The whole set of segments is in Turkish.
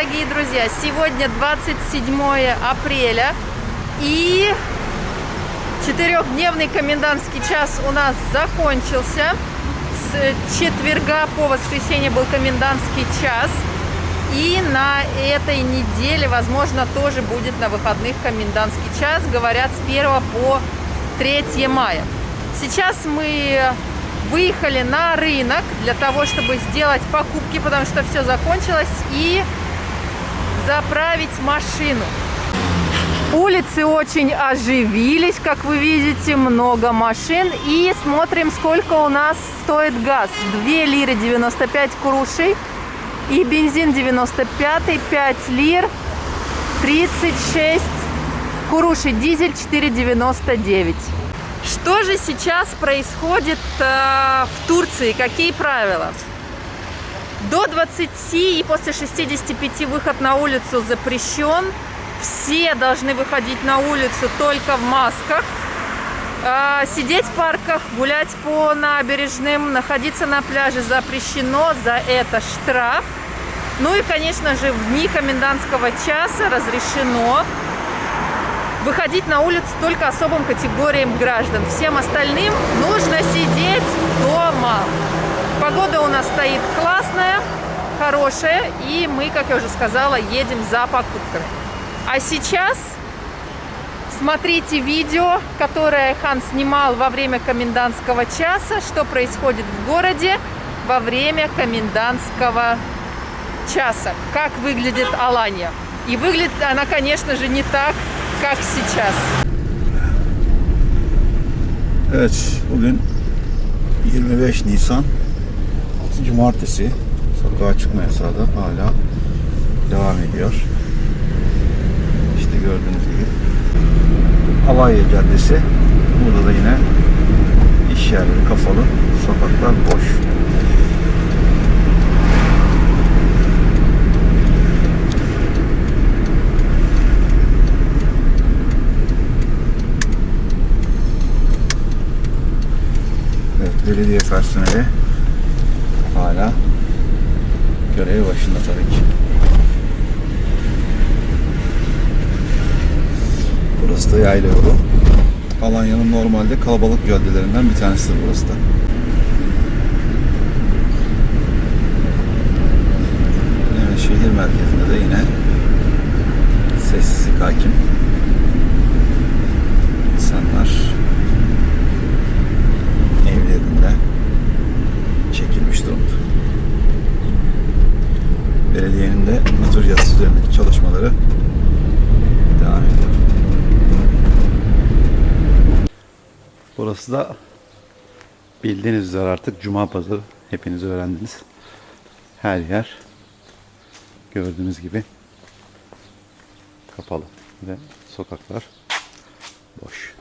дорогие друзья! Сегодня 27 апреля и четырехдневный комендантский час у нас закончился. С четверга по воскресенье был комендантский час. И на этой неделе, возможно, тоже будет на выходных комендантский час. Говорят, с 1 по 3 мая. Сейчас мы выехали на рынок для того, чтобы сделать покупки, потому что все закончилось, и заправить машину. Улицы очень оживились, как вы видите, много машин. И смотрим, сколько у нас стоит газ. 2 лиры 95 курушей. И бензин 95, 5 лир, 36 курушей. Дизель 4,99. Что же сейчас происходит э, в Турции? Какие правила? До 20 и после 65 выход на улицу запрещен. Все должны выходить на улицу только в масках. Э, сидеть в парках, гулять по набережным, находиться на пляже запрещено. За это штраф. Ну и, конечно же, в дни комендантского часа разрешено выходить на улицу только особым категориям граждан. Всем остальным нужно сидеть дома. Погода у нас стоит классная, хорошая, и мы, как я уже сказала, едем за покупками. А сейчас смотрите видео, которое Хан снимал во время комендантского часа, что происходит в городе во время комендантского часа, как выглядит Алания. И выглядит она, конечно же, не так, как сейчас. Evet, bugün 25 Nisan Cumartesi. Sokağa çıkma yasağı da hala devam ediyor. İşte gördüğünüz gibi Alanya Caddesi. Burada da yine iş yerleri kapalı, sokaklar boş. Evet, belediye personeli hala görev başında tabii ki. Burası da yayla yolu. Alanya'nın normalde kalabalık caddelerinden bir tanesidir burası da. Evet, şehir merkezinde de yine sessizlik hakim. İnsanlar evlerinde çekilmiş durumda. Belediyenin de nüfus yazısı üzerindeki çalışmaları devam ediyor. Burası da bildiğiniz üzere artık Cuma Pazarı. Hepiniz öğrendiniz. Her yer gördüğünüz gibi kapalı ve sokaklar boş.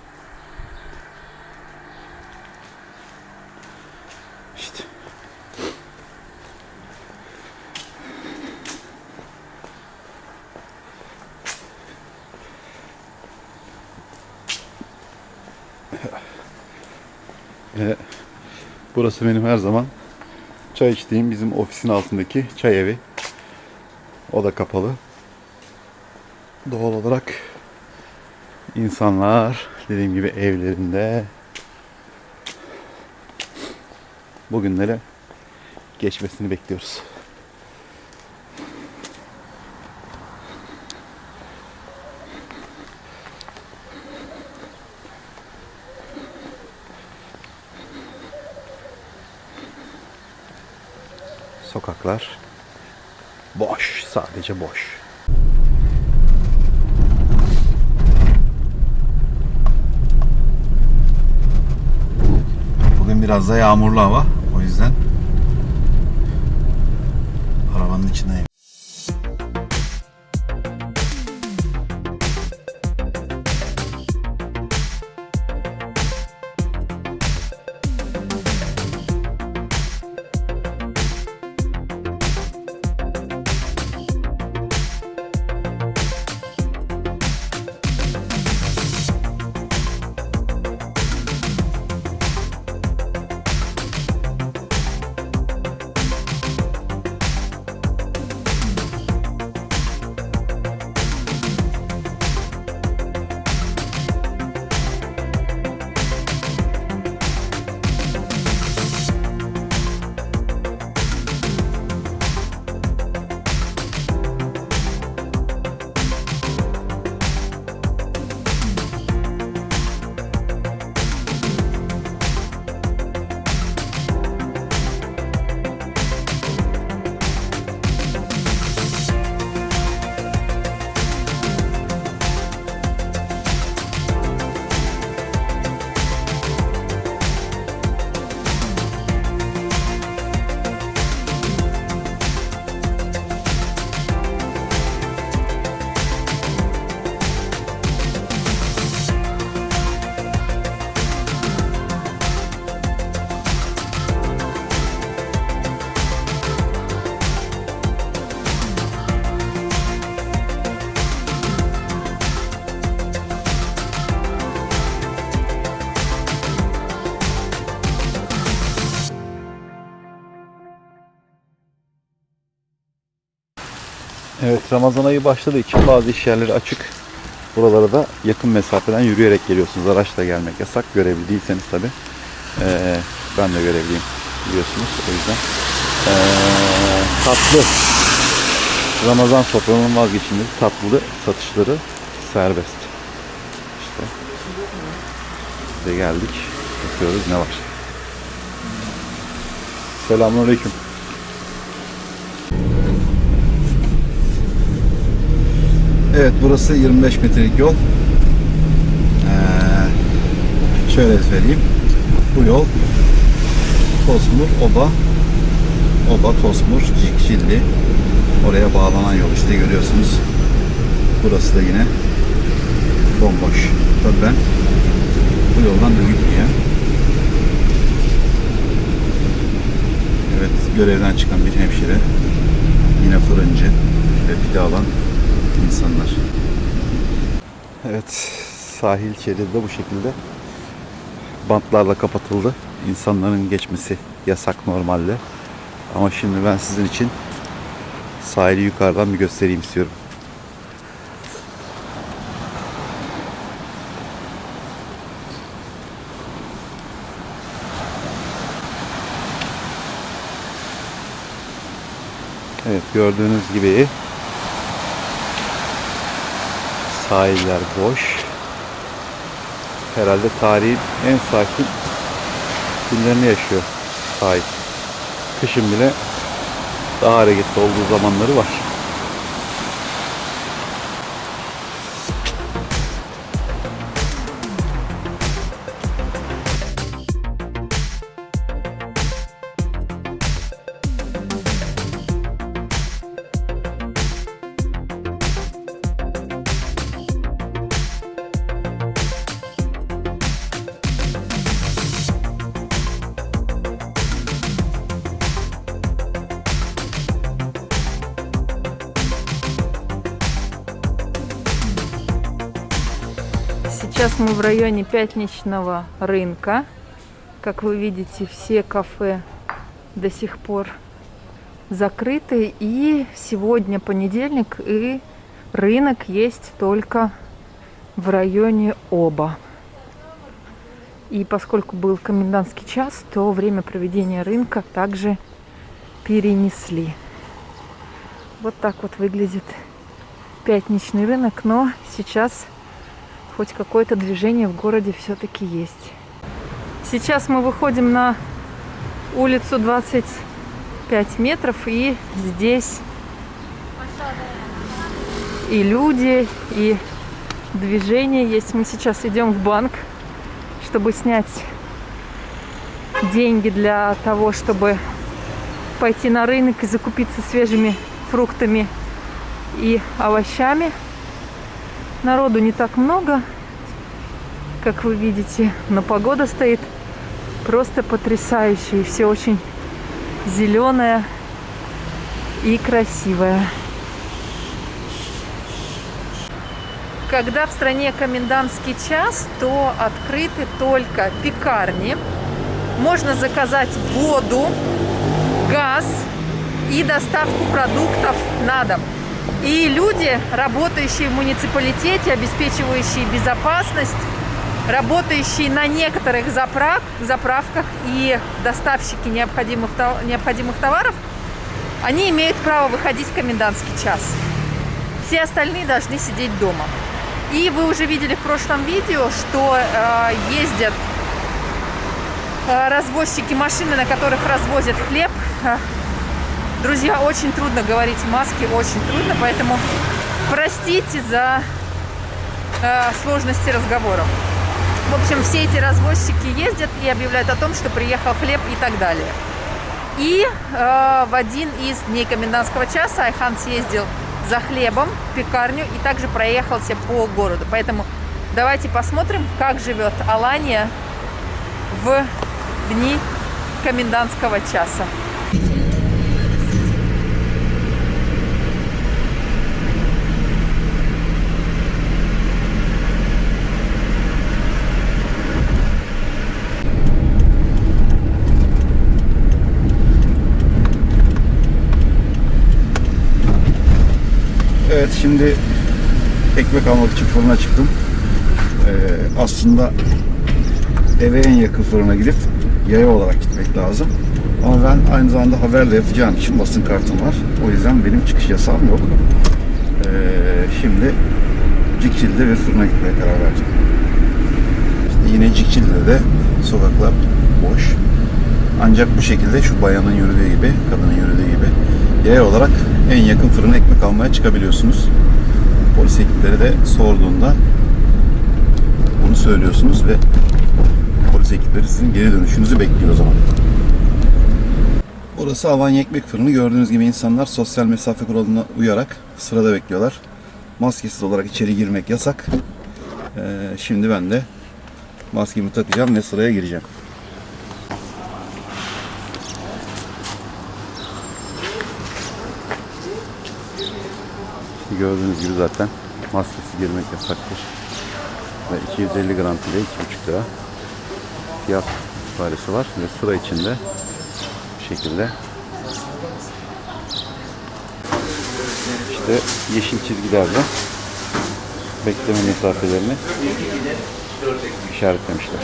Ve burası benim her zaman çay içtiğim bizim ofisin altındaki çay evi. O da kapalı. Doğal olarak insanlar dediğim gibi evlerinde bugünlere geçmesini bekliyoruz. Sokaklar boş, sadece boş. Bugün biraz da yağmurlu hava. O yüzden arabanın içindeyim. Evet Ramazan ayı başladığı için bazı iş yerleri açık. Buralara da yakın mesafeden yürüyerek geliyorsunuz. Araçla gelmek yasak. Görevli değilseniz tabi. ben de görevliyim biliyorsunuz. O yüzden. Ee, tatlı. Ramazan sofranın vazgeçilmezi tatlı satışları serbest. İşte. De geldik. Bakıyoruz ne var. Selamünaleyküm. Evet burası 25 metrelik yol. Ee, şöyle söyleyeyim. Bu yol Tosmur, Oba, Oba, Tosmur, Cikşilli. Oraya bağlanan yol işte görüyorsunuz. Burası da yine bomboş. Tabii ben bu yoldan da gitmeyeyim. Evet görevden çıkan bir hemşire. Yine fırıncı ve pide alan insanlar. Evet sahil şeridi bu şekilde bantlarla kapatıldı. İnsanların geçmesi yasak normalde. Ama şimdi ben sizin için sahili yukarıdan bir göstereyim istiyorum. Evet gördüğünüz gibi sahiller boş. Herhalde tarihin en sakin günlerini yaşıyor sahil. Kışın bile daha hareketli olduğu zamanları var. Районе пятничного рынка. Как вы видите, все кафе до сих пор закрыты. И сегодня понедельник, и рынок есть только в районе Оба. И поскольку был комендантский час, то время проведения рынка также перенесли. Вот так вот выглядит пятничный рынок, но сейчас хоть какое-то движение в городе все-таки есть. Сейчас мы выходим на улицу 25 метров, и здесь и люди, и движение есть. Мы сейчас идем в банк, чтобы снять деньги для того, чтобы пойти на рынок и закупиться свежими фруктами и овощами. Народу не так много, как вы видите, но погода стоит просто потрясающая. Все очень зеленое и красивое. Когда в стране комендантский час, то открыты только пекарни. Можно заказать воду, газ и доставку продуктов на дом. И люди, работающие в муниципалитете, обеспечивающие безопасность, работающие на некоторых заправ... заправках и доставщики необходимых, необходимых товаров, они имеют право выходить в комендантский час. Все остальные должны сидеть дома. И вы уже видели в прошлом видео, что э, ездят э, развозчики машины, на которых развозят хлеб. Друзья, очень трудно говорить в маске, очень трудно, поэтому простите за э, сложности разговора. В общем, все эти развозчики ездят и объявляют о том, что приехал хлеб и так далее. И э, в один из дней комендантского часа Айхан съездил за хлебом в пекарню и также проехался по городу. Поэтому давайте посмотрим, как живет Алания в дни комендантского часа. Şimdi ekmek almak için fırına çıktım. Ee, aslında eve en yakın fırına gidip yaya olarak gitmek lazım. Ama ben aynı zamanda haberle yapacağım için basın kartım var. O yüzden benim çıkış yasağım yok. Ee, şimdi Cikçil'de bir fırına gitmeye karar verdim. İşte yine Cikçil'de de sokaklar boş. Ancak bu şekilde şu bayanın yürüdüğü gibi, kadının yürüdüğü gibi yaya olarak en yakın fırına ekmek almaya çıkabiliyorsunuz. Polis ekipleri de sorduğunda bunu söylüyorsunuz ve polis ekipleri sizin geri dönüşünüzü bekliyor o zaman. Burası Alanya Ekmek Fırını. Gördüğünüz gibi insanlar sosyal mesafe kuralına uyarak sırada bekliyorlar. Maskesiz olarak içeri girmek yasak. Ee, şimdi ben de maskemi takacağım ve sıraya gireceğim. Gördüğünüz gibi zaten maskesiz girmek yasaktır. Ve 250 gram pide 2,5 lira fiyat ibaresi var ve sıra içinde bu şekilde işte yeşil çizgilerle bekleme mesafelerini işaretlemişler.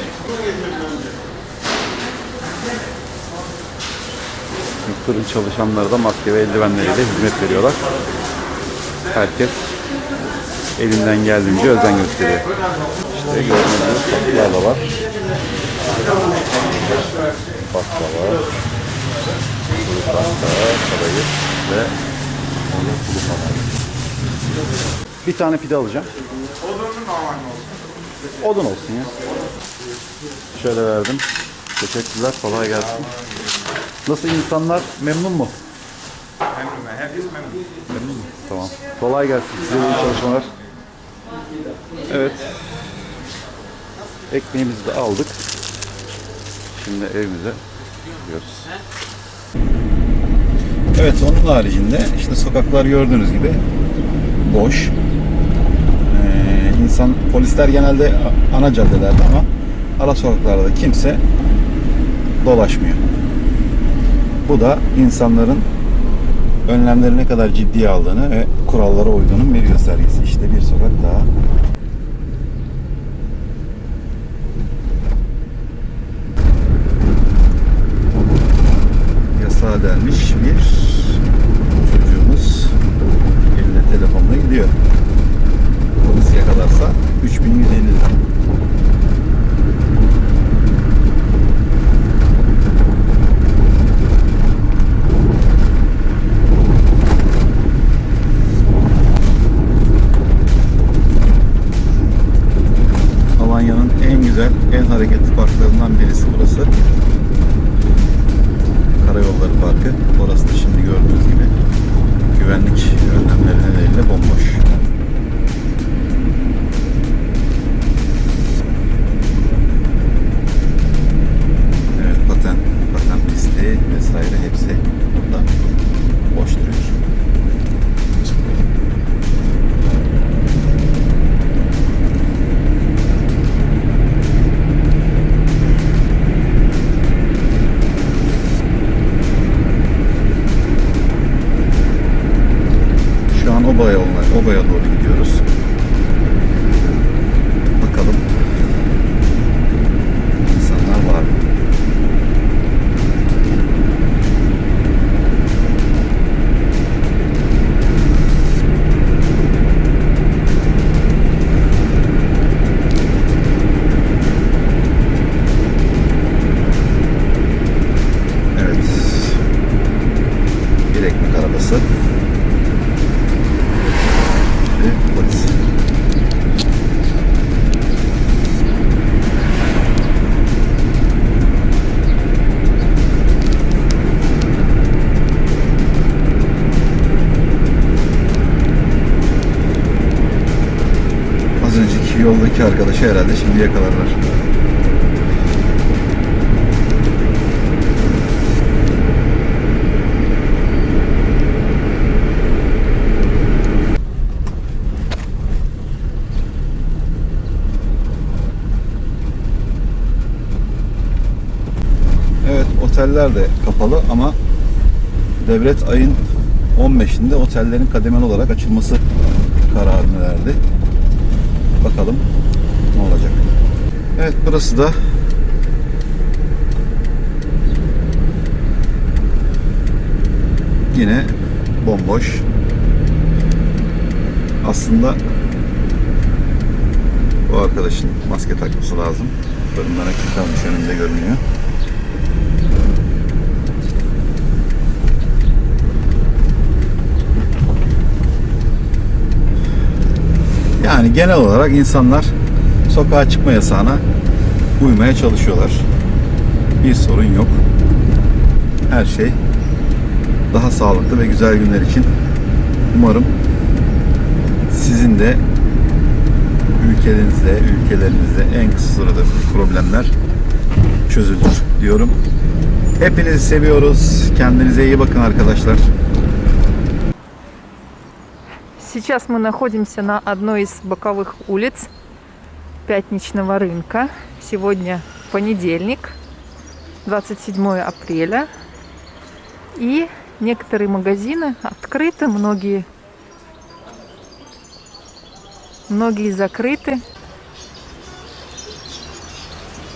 Fırın çalışanları da maske ve eldivenleriyle hizmet veriyorlar. Herkes elinden geldiğince özen gösteriyor. İşte gördüğünüz gibi tatlılar da var. Baklava, pasta, kadayıf ve onu kuru pasta. Bir tane pide alacağım. Odun olsun ya. Şöyle verdim. Teşekkürler. Kolay gelsin. Nasıl insanlar? Memnun mu? Memnun. Herkes memnun. Tamam. Kolay gelsin. Size iyi çalışmalar. Evet. Ekmeğimizi de aldık. Şimdi evimize gidiyoruz. Evet onun haricinde işte sokaklar gördüğünüz gibi boş. Ee, insan polisler genelde ana caddelerde ama ara sokaklarda kimse dolaşmıyor. Bu da insanların önlemleri ne kadar ciddiye aldığını ve kurallara uyduğunun bir göstergesi. İşte bir sokak daha. Yasağa delmiş bir çocuğumuz eline telefonla gidiyor. Polis yakalarsa 3150 lira. Alanya'nın en güzel, en hareketli parklarından birisi burası. Karayolları Parkı. Orası da şimdi gördüğünüz gibi güvenlik önlemleri nedeniyle bomboş. Evet, paten, paten pisti vesaire hepsi новые, ну, herhalde şimdi yakalarlar. Evet oteller de kapalı ama devlet ayın 15'inde otellerin kademeli olarak açılması kararını verdi. Bakalım ne olacak. Evet burası da yine bomboş. Aslında bu arkadaşın maske takması lazım. Ekmek kalmış önünde görünüyor. Yani genel olarak insanlar sokağa çıkma yasağına uymaya çalışıyorlar. Bir sorun yok. Her şey daha sağlıklı ve güzel günler için umarım sizin de ülkenizde, ülkelerinizde en kısa sürede bu problemler çözülür diyorum. Hepinizi seviyoruz. Kendinize iyi bakın arkadaşlar. Сейчас мы находимся на одной из боковых улиц пятничного рынка. Сегодня понедельник, 27 апреля. И некоторые магазины открыты, многие, многие закрыты.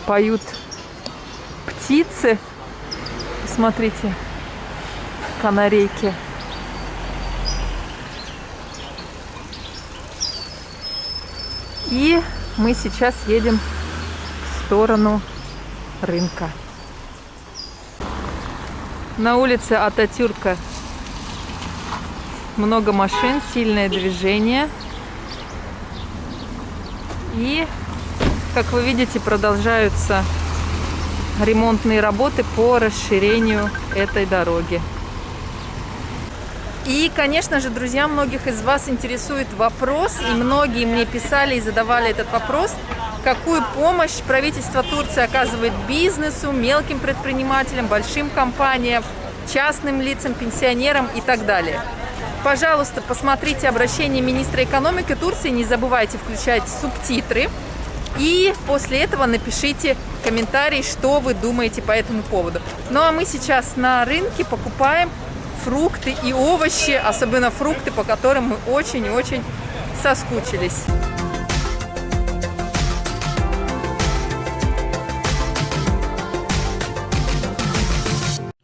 Поют птицы. Смотрите, канарейки. И мы сейчас едем в сторону рынка. На улице Ататюрка много машин, сильное движение. И, как вы видите, продолжаются ремонтные работы по расширению этой дороги. И, конечно же, друзья, многих из вас интересует вопрос, и многие мне писали и задавали этот вопрос, какую помощь правительство Турции оказывает бизнесу, мелким предпринимателям, большим компаниям, частным лицам, пенсионерам и так далее. Пожалуйста, посмотрите обращение министра экономики Турции, не забывайте включать субтитры. И после этого напишите комментарий, что вы думаете по этому поводу. Ну а мы сейчас на рынке покупаем фрукты и овощи, особенно фрукты, по которым мы очень и очень соскучились.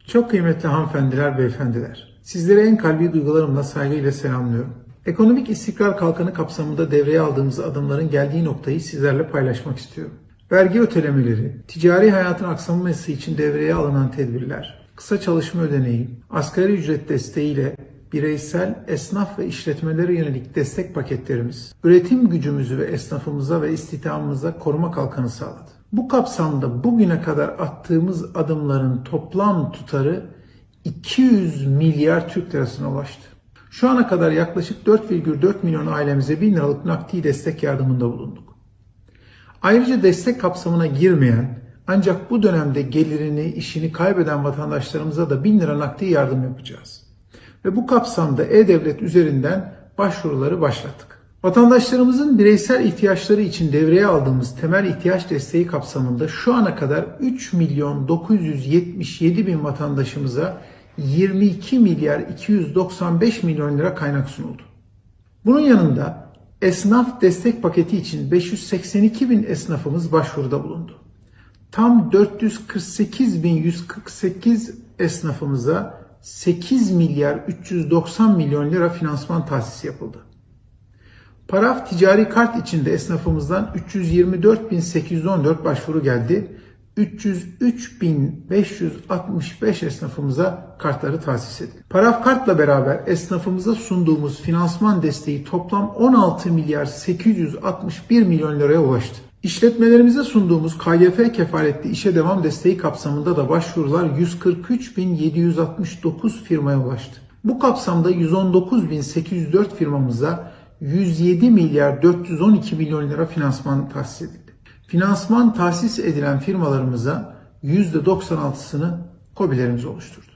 Çok kıymetli hanımefendiler, beyefendiler. Sizlere en kalbi duygularımla saygıyla selamlıyorum. Ekonomik istikrar kalkanı kapsamında devreye aldığımız adımların geldiği noktayı sizlerle paylaşmak istiyorum. Vergi ötelemeleri, ticari hayatın aksamaması için devreye alınan tedbirler, kısa çalışma ödeneği, asgari ücret desteğiyle bireysel, esnaf ve işletmelere yönelik destek paketlerimiz, üretim gücümüzü ve esnafımıza ve istihdamımıza koruma kalkanı sağladı. Bu kapsamda bugüne kadar attığımız adımların toplam tutarı 200 milyar Türk lirasına ulaştı. Şu ana kadar yaklaşık 4,4 milyon ailemize 1000 liralık nakdi destek yardımında bulunduk. Ayrıca destek kapsamına girmeyen ancak bu dönemde gelirini, işini kaybeden vatandaşlarımıza da 1000 lira nakdi yardım yapacağız. Ve bu kapsamda E-Devlet üzerinden başvuruları başlattık. Vatandaşlarımızın bireysel ihtiyaçları için devreye aldığımız temel ihtiyaç desteği kapsamında şu ana kadar 3 milyon 977 bin vatandaşımıza 22 milyar 295 milyon lira kaynak sunuldu. Bunun yanında esnaf destek paketi için 582 bin esnafımız başvuruda bulundu. Tam 448.148 esnafımıza 8 milyar 390 milyon lira finansman tahsisi yapıldı. Paraf ticari kart içinde esnafımızdan 324.814 başvuru geldi. 303.565 esnafımıza kartları tahsis edildi. Paraf kartla beraber esnafımıza sunduğumuz finansman desteği toplam 16 milyar 861 milyon liraya ulaştı. İşletmelerimize sunduğumuz KYF kefaletli işe devam desteği kapsamında da başvurular 143.769 firmaya ulaştı. Bu kapsamda 119.804 firmamıza 107 milyar 412 milyon lira finansman tahsis edildi. Finansman tahsis edilen firmalarımıza %96'sını KOBİ'lerimiz oluşturdu.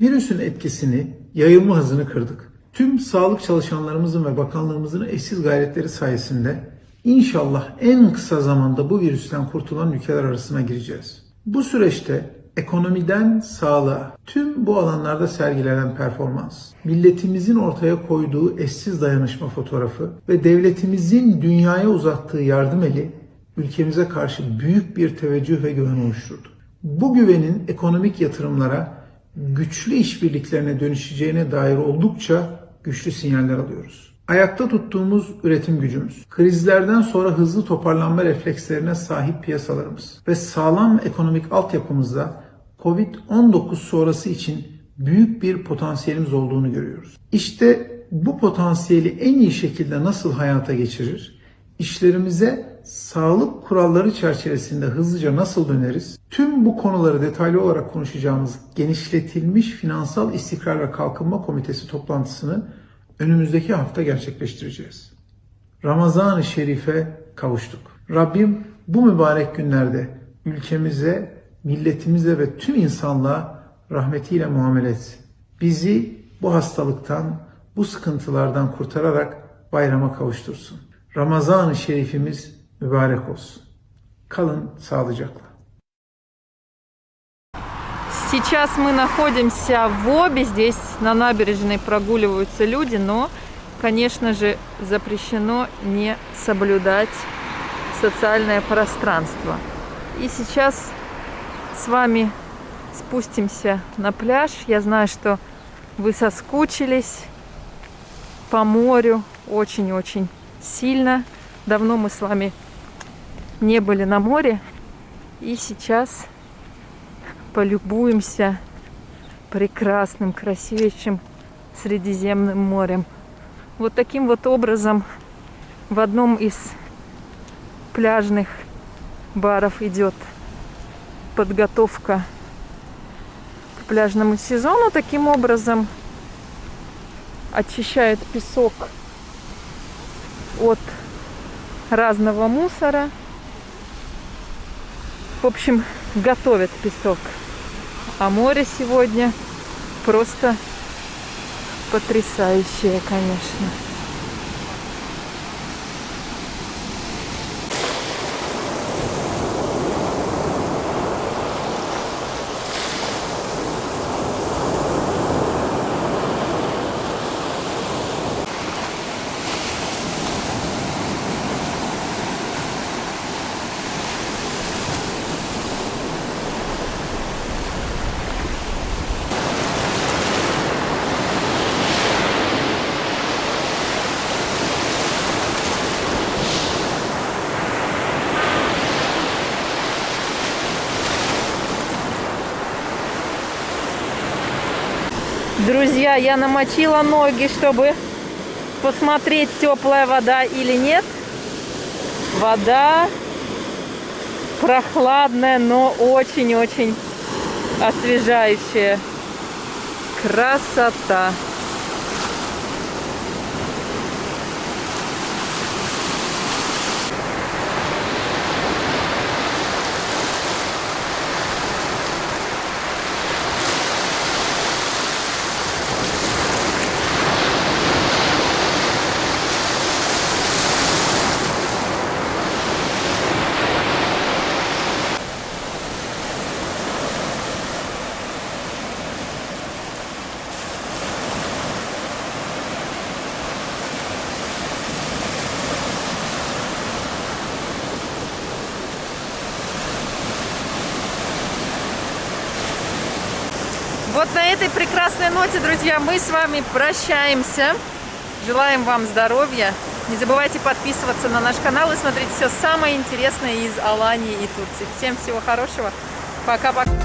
Virüsün etkisini, yayılma hızını kırdık. Tüm sağlık çalışanlarımızın ve bakanlığımızın eşsiz gayretleri sayesinde inşallah en kısa zamanda bu virüsten kurtulan ülkeler arasına gireceğiz. Bu süreçte ekonomiden sağlığa, tüm bu alanlarda sergilenen performans, milletimizin ortaya koyduğu eşsiz dayanışma fotoğrafı ve devletimizin dünyaya uzattığı yardım eli ülkemize karşı büyük bir teveccüh ve güven oluşturdu. Bu güvenin ekonomik yatırımlara, güçlü işbirliklerine dönüşeceğine dair oldukça güçlü sinyaller alıyoruz. Ayakta tuttuğumuz üretim gücümüz, krizlerden sonra hızlı toparlanma reflekslerine sahip piyasalarımız ve sağlam ekonomik altyapımızda Covid-19 sonrası için büyük bir potansiyelimiz olduğunu görüyoruz. İşte bu potansiyeli en iyi şekilde nasıl hayata geçirir? İşlerimize sağlık kuralları çerçevesinde hızlıca nasıl döneriz? Tüm bu konuları detaylı olarak konuşacağımız genişletilmiş Finansal İstikrar ve Kalkınma Komitesi toplantısını önümüzdeki hafta gerçekleştireceğiz. Ramazan-ı Şerif'e kavuştuk. Rabbim bu mübarek günlerde ülkemize, milletimize ve tüm insanlığa rahmetiyle muamele etsin. Bizi bu hastalıktan, bu sıkıntılardan kurtararak bayrama kavuştursun. Ramazan-ı Şerifimiz mübarek olsun. Kalın sağlıcakla. Сейчас мы находимся в Обе. Здесь на набережной прогуливаются люди, но, конечно же, запрещено не соблюдать социальное пространство. И сейчас с вами спустимся на пляж. Я знаю, что вы соскучились по морю очень-очень сильно. Давно мы с вами не были на море. И сейчас полюбуемся прекрасным, красивейшим Средиземным морем. Вот таким вот образом в одном из пляжных баров идет подготовка к пляжному сезону. Таким образом очищают песок от разного мусора. В общем, готовят песок. А море сегодня просто потрясающее, конечно. Друзья, я намочила ноги, чтобы посмотреть, теплая вода или нет. Вода прохладная, но очень-очень освежающая. Красота! Вот на этой прекрасной ноте, друзья, мы с вами прощаемся. Желаем вам здоровья. Не забывайте подписываться на наш канал и смотреть все самое интересное из Алании и Турции. Всем всего хорошего. Пока-пока.